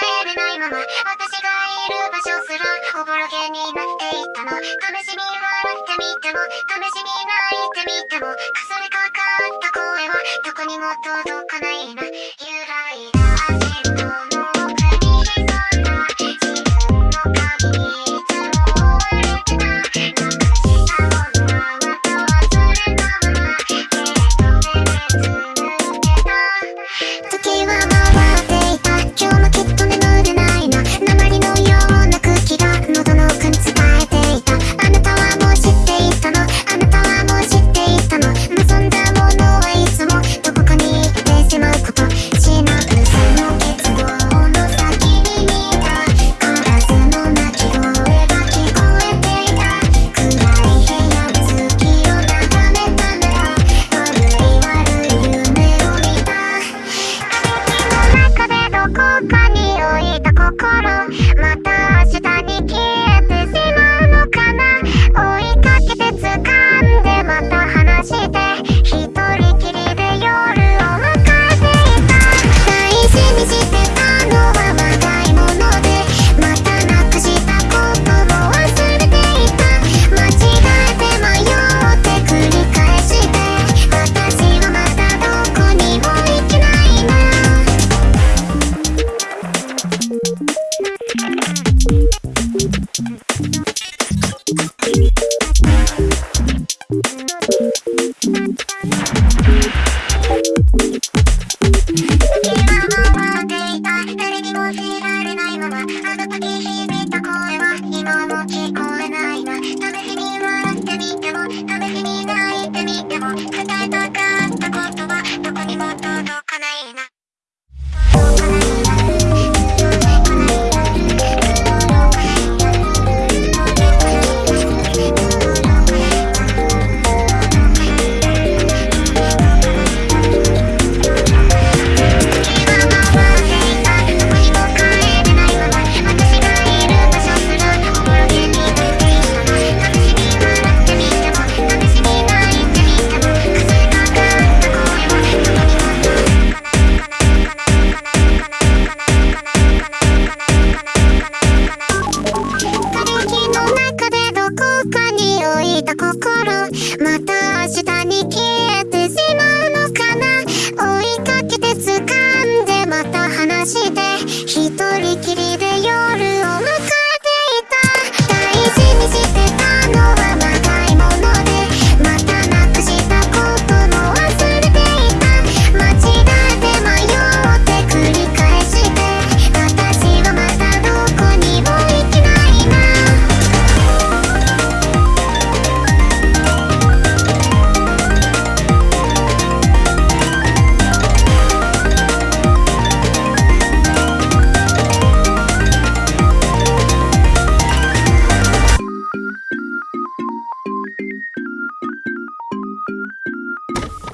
帰れないまま私がいる場所すらおぼろげになっていったの。試しに笑ってみても試しに泣いてみてもかすれかかった声はどこにも届かないな。Gucci 心また明日に消えて you